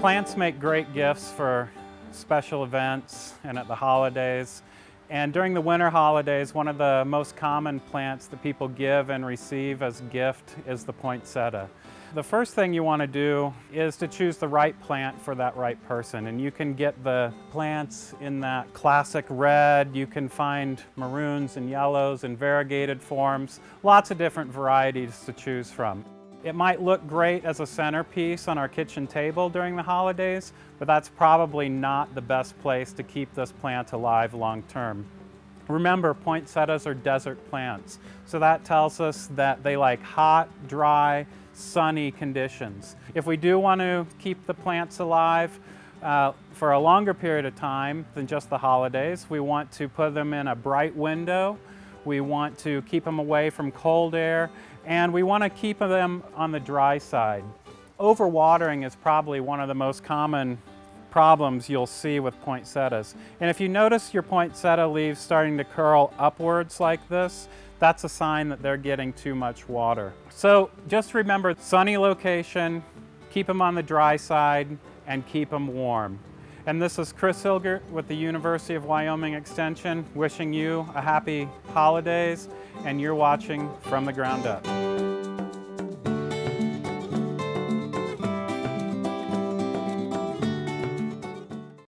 Plants make great gifts for special events and at the holidays. And during the winter holidays, one of the most common plants that people give and receive as gift is the poinsettia. The first thing you want to do is to choose the right plant for that right person. And you can get the plants in that classic red, you can find maroons and yellows and variegated forms, lots of different varieties to choose from. It might look great as a centerpiece on our kitchen table during the holidays, but that's probably not the best place to keep this plant alive long term. Remember, poinsettias are desert plants, so that tells us that they like hot, dry, sunny conditions. If we do want to keep the plants alive uh, for a longer period of time than just the holidays, we want to put them in a bright window we want to keep them away from cold air, and we want to keep them on the dry side. Overwatering is probably one of the most common problems you'll see with poinsettias. And if you notice your poinsettia leaves starting to curl upwards like this, that's a sign that they're getting too much water. So just remember sunny location, keep them on the dry side, and keep them warm. And this is Chris Hilgert with the University of Wyoming Extension wishing you a happy holidays and you're watching From the Ground Up.